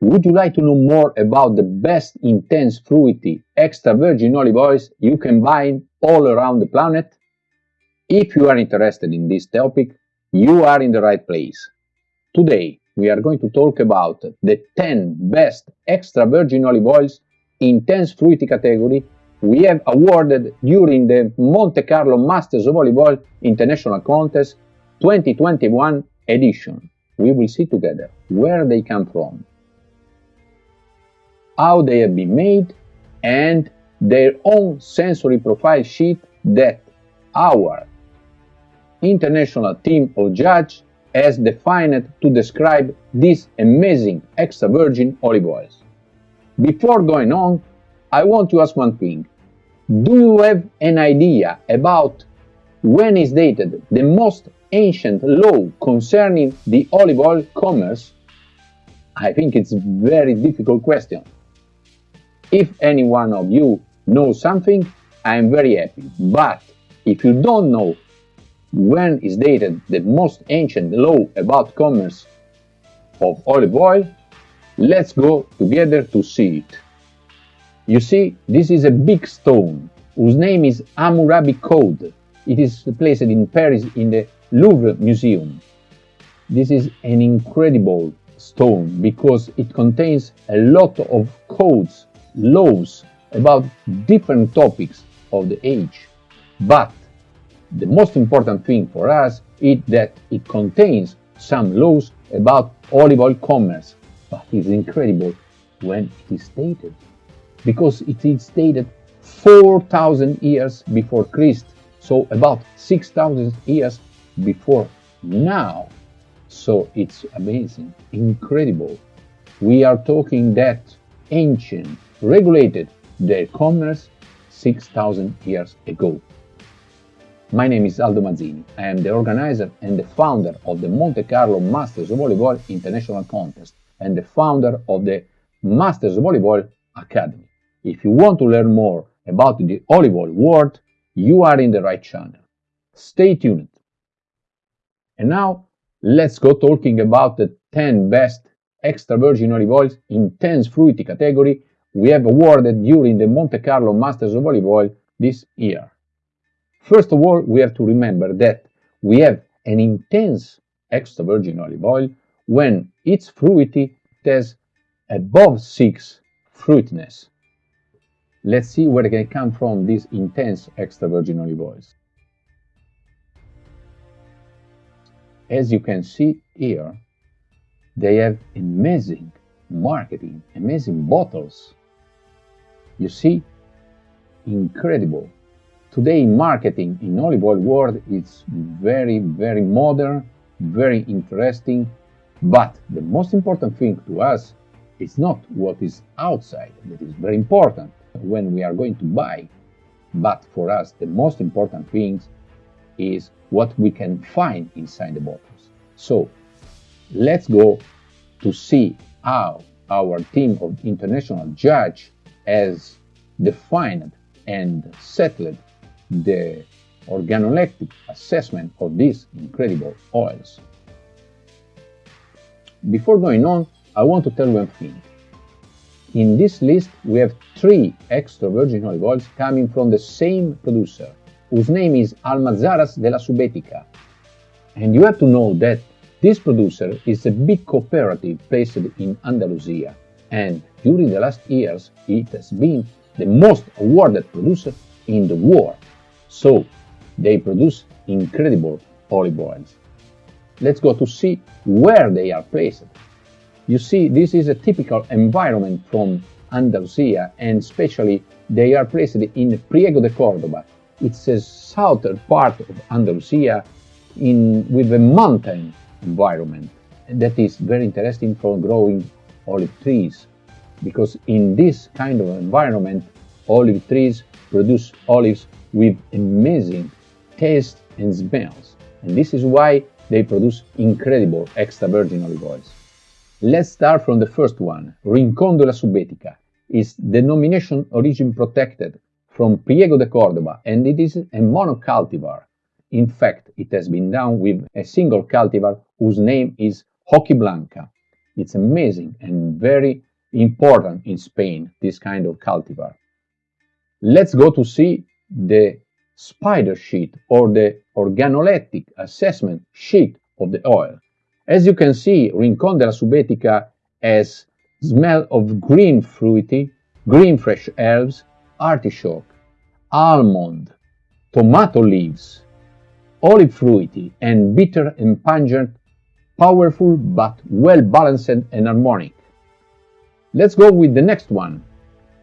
Would you like to know more about the best intense fruity extra virgin olive oils you can buy all around the planet? If you are interested in this topic, you are in the right place. Today, we are going to talk about the 10 best extra virgin olive oils intense fruity category we have awarded during the Monte Carlo Masters of Olive Oil International Contest 2021 edition. We will see together where they come from, how they have been made, and their own sensory profile sheet that our international team of judges has defined to describe these amazing extra virgin olive oils. Before going on, I want to ask one thing. Do you have an idea about when is dated the most ancient law concerning the olive oil commerce? I think it's a very difficult question. If any one of you knows something, I'm very happy. But if you don't know when is dated the most ancient law about commerce of olive oil, let's go together to see it. You see, this is a big stone whose name is Hammurabi Code. It is placed in Paris in the Louvre Museum. This is an incredible stone because it contains a lot of codes, laws about different topics of the age. But the most important thing for us is that it contains some laws about olive oil commerce. But it's incredible when it is stated because it is dated 4,000 years before Christ, so about 6,000 years before now. So it's amazing, incredible. We are talking that ancient regulated their commerce 6,000 years ago. My name is Aldo Mazzini. I am the organizer and the founder of the Monte Carlo Masters Oil International Contest and the founder of the Masters Oil Academy. If you want to learn more about the oil world, you are in the right channel. Stay tuned. And now, let's go talking about the 10 best extra virgin olive oils intense fruity category we have awarded during the Monte Carlo Masters of Olive Oil this year. First of all, we have to remember that we have an intense extra virgin olive oil when its fruity has above 6 fruitiness. Let's see where it can come from these intense extra virgin olive oils. As you can see here, they have amazing marketing, amazing bottles. You see, incredible. Today marketing in olive oil world is very, very modern, very interesting, but the most important thing to us is not what is outside, that is very important, when we are going to buy. But for us, the most important thing is what we can find inside the bottles. So let's go to see how our team of international judge has defined and settled the organoleptic assessment of these incredible oils. Before going on, I want to tell you one thing. In this list, we have three extra virgin olive oils coming from the same producer, whose name is Almazaras de la Subetica. And you have to know that this producer is a big cooperative based in Andalusia, and during the last years, it has been the most awarded producer in the world. So, they produce incredible olive oils. Let's go to see where they are placed. You see, this is a typical environment from Andalusia, and especially they are placed in Priego de Cordoba. It's a southern part of Andalusia in, with a mountain environment that is very interesting for growing olive trees because in this kind of environment olive trees produce olives with amazing taste and smells and this is why they produce incredible extra virgin olive oils. Let's start from the first one. Rincon de la Subetica is denomination origin protected from Priego de Cordoba and it is a monocultivar. In fact, it has been done with a single cultivar whose name is Hojiblanca. It's amazing and very important in Spain, this kind of cultivar. Let's go to see the spider sheet or the organoleptic assessment sheet of the oil. As you can see, Rincon de la Subetica has smell of green fruity, green fresh herbs, artichoke, almond, tomato leaves, olive fruity, and bitter and pungent, powerful but well balanced and harmonic. Let's go with the next one.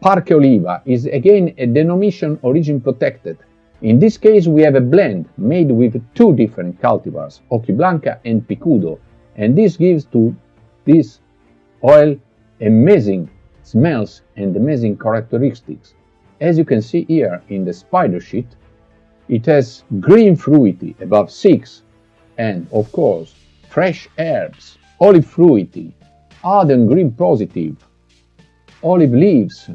Parque Oliva is again a denomination origin protected. In this case, we have a blend made with two different cultivars, Hojiblanca and Picudo, and this gives to this oil amazing smells and amazing characteristics. As you can see here in the spider sheet, it has green fruity above 6 and, of course, fresh herbs, olive fruity, ardent green positive, olive leaves,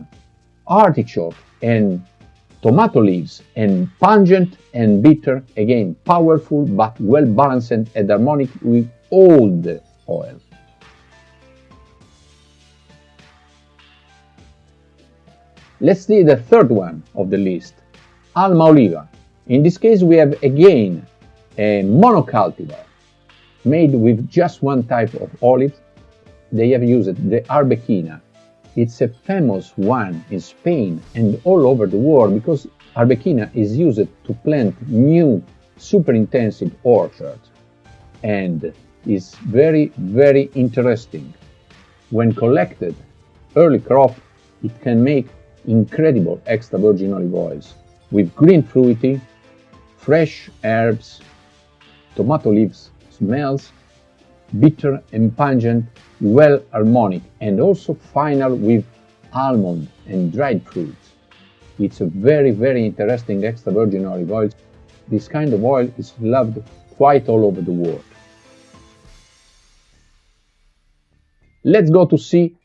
artichoke and tomato leaves, and pungent and bitter, again powerful but well balanced and harmonic with the oil. Let's see the third one of the list, Alma Oliva. In this case, we have again a monocultivar made with just one type of olive. They have used the Arbequina. It's a famous one in Spain and all over the world because Arbequina is used to plant new super intensive orchards and is very, very interesting. When collected early crop, it can make incredible extra virgin olive oils with green fruity, fresh herbs, tomato leaves smells, bitter and pungent, well harmonic, and also final with almond and dried fruits. It's a very, very interesting extra virgin olive oil. This kind of oil is loved quite all over the world. Let's go to see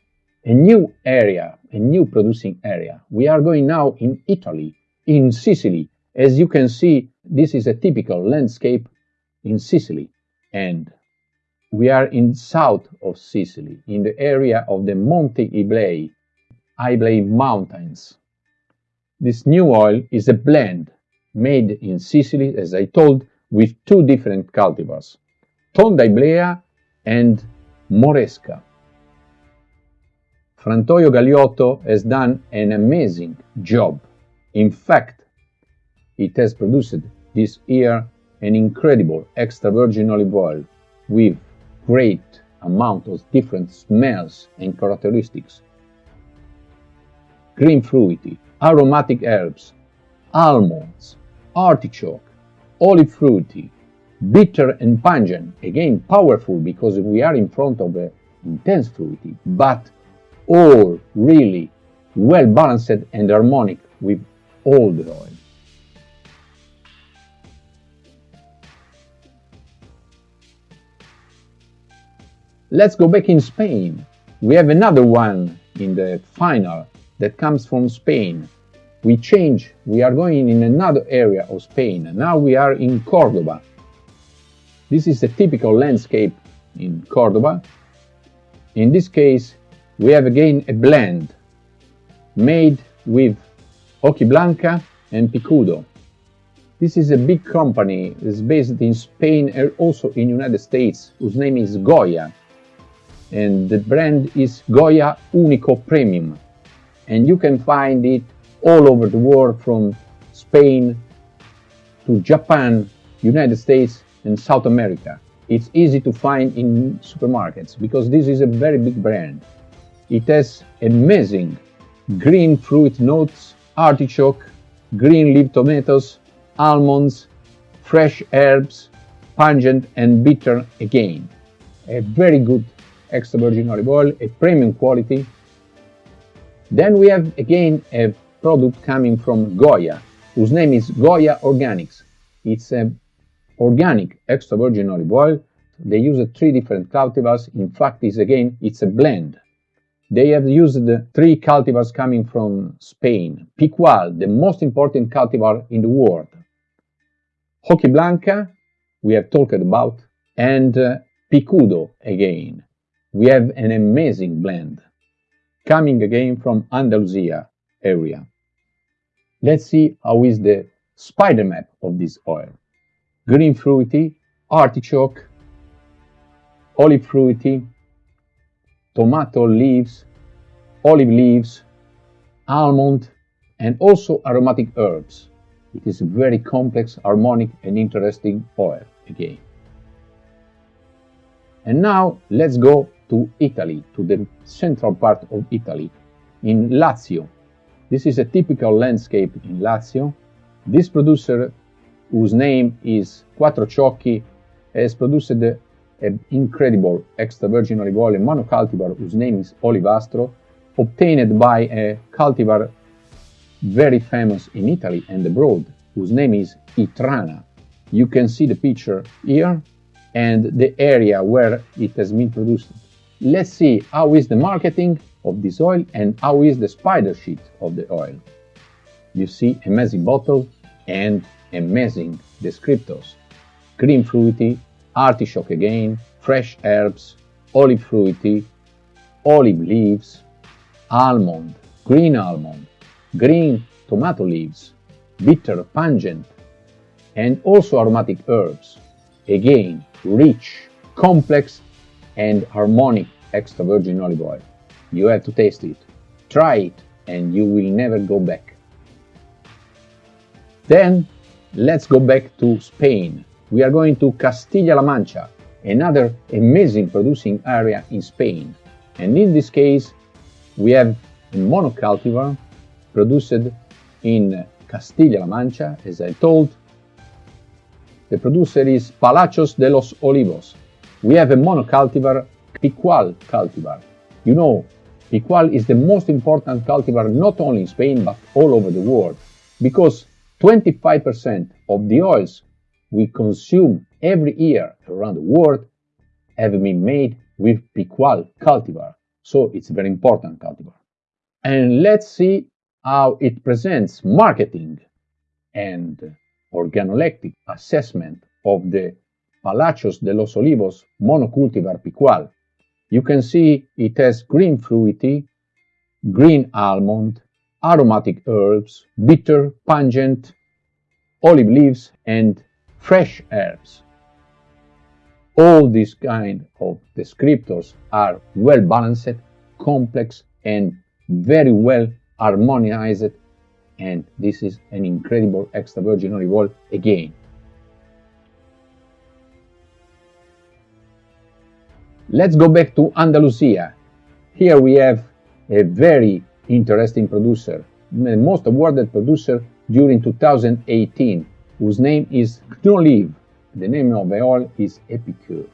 a new area, a new producing area. We are going now in Italy, in Sicily. As you can see, this is a typical landscape in Sicily. And we are in south of Sicily, in the area of the Monte Iblei, Iblei Mountains. This new oil is a blend made in Sicily, as I told, with two different cultivars, Tonda Iblea and Moresca. Frantoio Galioto has done an amazing job. In fact, it has produced this year an incredible extra virgin olive oil with great amount of different smells and characteristics. Green fruity, aromatic herbs, almonds, artichoke, olive fruity, bitter and pungent, again powerful because we are in front of a intense fruity, but all really well balanced and harmonic with all the oil. Let's go back in Spain. We have another one in the final that comes from Spain. We change, we are going in another area of Spain. Now we are in Cordoba. This is a typical landscape in Cordoba. In this case, we have again a blend made with Hojiblanca and Picudo. This is a big company, it's based in Spain and also in the United States, whose name is Goya. And the brand is Goya Unico Premium. And you can find it all over the world from Spain to Japan, United States and South America. It's easy to find in supermarkets because this is a very big brand. It has amazing green fruit notes, artichoke, green leaf tomatoes, almonds, fresh herbs, pungent and bitter again. A very good extra virgin olive oil, a premium quality. Then we have again a product coming from Goya, whose name is Goya Organics. It's an organic extra virgin olive oil. They use three different cultivars. In fact, it's again, it's a blend. They have used three cultivars coming from Spain. Picual, the most important cultivar in the world. Hojiblanca, we have talked about, and uh, Picudo again. We have an amazing blend coming again from Andalusia area. Let's see how is the spider map of this oil. Green fruity, artichoke, olive fruity, tomato leaves, olive leaves, almond, and also aromatic herbs. It is a very complex, harmonic, and interesting oil again. And now let's go to Italy, to the central part of Italy, in Lazio. This is a typical landscape in Lazio. This producer, whose name is Quattro Ciocchi, has produced an incredible extra virgin olive oil monocultivar whose name is Olivastro, obtained by a cultivar very famous in Italy and abroad, whose name is Itrana. You can see the picture here and the area where it has been produced. Let's see how is the marketing of this oil and how is the spider sheet of the oil. You see amazing bottle and amazing descriptors. Green fruity, artichoke again, fresh herbs, olive fruity, olive leaves, almond, green almond, green tomato leaves, bitter, pungent, and also aromatic herbs. Again, rich, complex, and harmonic extra virgin olive oil. You have to taste it. Try it, and you will never go back. Then, let's go back to Spain. We are going to Castilla-La Mancha, another amazing producing area in Spain. And in this case, we have a monocultivar produced in Castilla-La Mancha, as I told. The producer is Palacios de los Olivos. We have a monocultivar, Picual cultivar. You know, Picual is the most important cultivar not only in Spain but all over the world because 25% of the oils we consume every year around the world have been made with Picual cultivar. So it's a very important cultivar. And let's see how it presents marketing and organoleptic assessment of the Palacios de los Olivos monocultivar picual. You can see it has green fruity, green almond, aromatic herbs, bitter, pungent, olive leaves, and fresh herbs. All these kind of descriptors are well balanced, complex, and very well harmonized and this is an incredible extra virgin olive oil again. Let's go back to Andalusia. Here we have a very interesting producer, the most awarded producer during 2018, whose name is Knolive. The name of the oil is Epicure.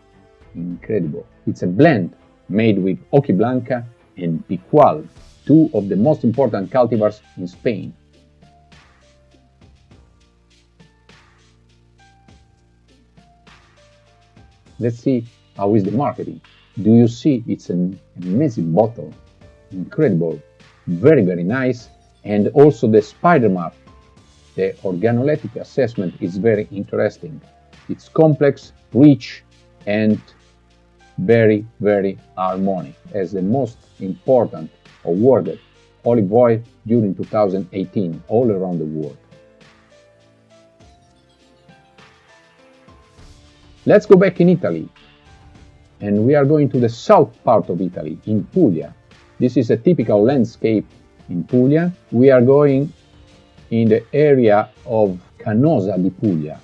Incredible. It's a blend made with Hojiblanca and Picual, two of the most important cultivars in Spain. Let's see how is the marketing. Do you see it's an amazing bottle, incredible, very very nice, and also the spider map. The organoleptic assessment is very interesting. It's complex, rich, and very very harmonic as the most important awarded olive oil during 2018 all around the world. Let's go back in Italy. And we are going to the south part of Italy, in Puglia. This is a typical landscape in Puglia. We are going in the area of Canosa di Puglia.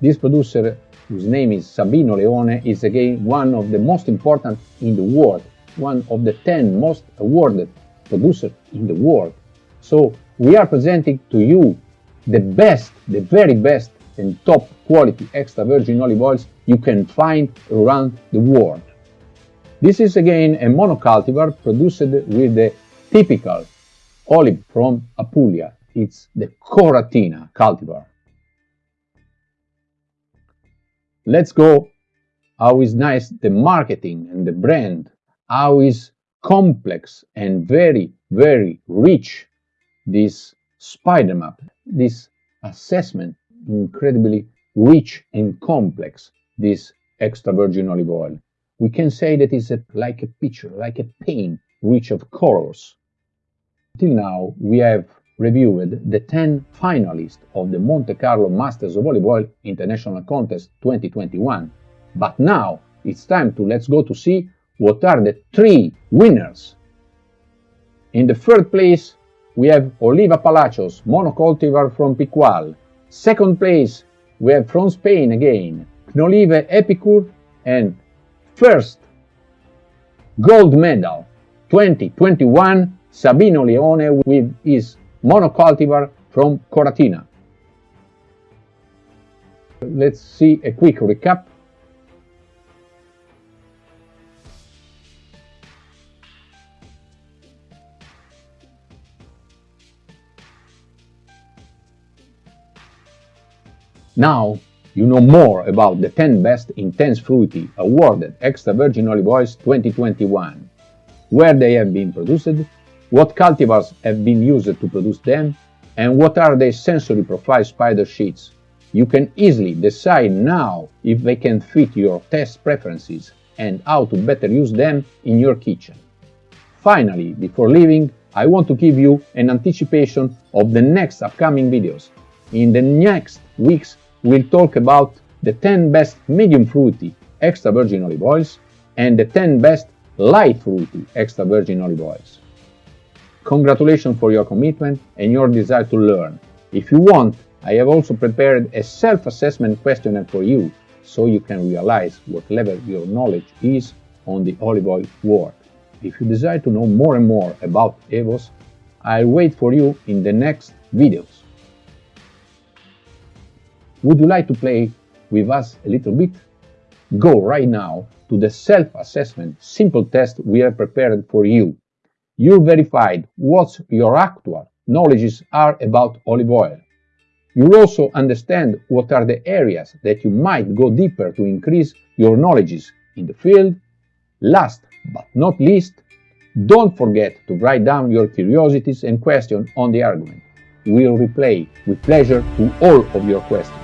This producer, whose name is Sabino Leone, is again one of the most important in the world one of the 10 most awarded producers in the world. So we are presenting to you the best, the very best and top quality extra virgin olive oils you can find around the world. This is again a monocultivar produced with the typical olive from Apulia. It's the Coratina cultivar. Let's go how is nice the marketing and the brand how is complex and very, very rich this spider map, this assessment, incredibly rich and complex, this extra virgin olive oil. we can say that it's a, like a picture, like a paint rich of colors. Till now, we have reviewed the 10 finalists of the Monte Carlo Masters of Olive Oil International Contest 2021. But now it's time to let's go to see what are the three winners. In the third place, we have Oliva Palacios, monocultivar from Picual. Second place, we have from Spain again, Knolive Epicure. And first gold medal 2021, Sabino Leone with his monocultivar from Coratina. Let's see a quick recap. Now you know more about the 10 best intense fruity awarded extra virgin olive oils 2021, where they have been produced, what cultivars have been used to produce them, and what are their sensory profile spider sheets. You can easily decide now if they can fit your test preferences and how to better use them in your kitchen. Finally, before leaving, I want to give you an anticipation of the next upcoming videos. In the next weeks, we'll talk about the 10 best medium fruity extra virgin olive oils and the 10 best light fruity extra virgin olive oils. Congratulations for your commitment and your desire to learn. If you want, I have also prepared a self-assessment questionnaire for you so you can realize what level your knowledge is on the olive oil world. If you desire to know more and more about EVOS, I'll wait for you in the next videos. Would you like to play with us a little bit? Go right now to the self-assessment simple test we have prepared for you. You verified what your actual knowledges are about olive oil. You'll also understand what are the areas that you might go deeper to increase your knowledges in the field. Last but not least, don't forget to write down your curiosities and questions on the argument. We'll reply with pleasure to all of your questions.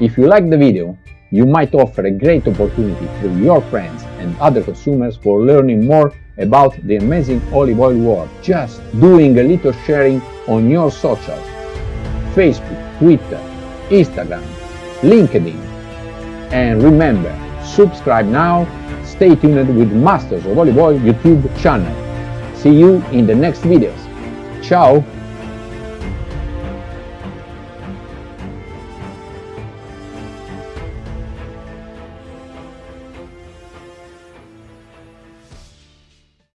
If you like the video, you might offer a great opportunity to your friends and other consumers for learning more about the amazing olive oil world. Just doing a little sharing on your socials, Facebook, Twitter, Instagram, LinkedIn. And remember, subscribe now, stay tuned with Masters of Olive Oil YouTube channel. See you in the next videos. Ciao!